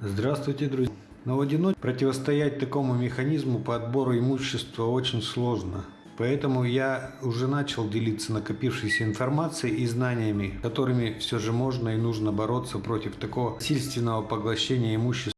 Здравствуйте, друзья! Но в одиночку противостоять такому механизму по отбору имущества очень сложно. Поэтому я уже начал делиться накопившейся информацией и знаниями, которыми все же можно и нужно бороться против такого сильственного поглощения имущества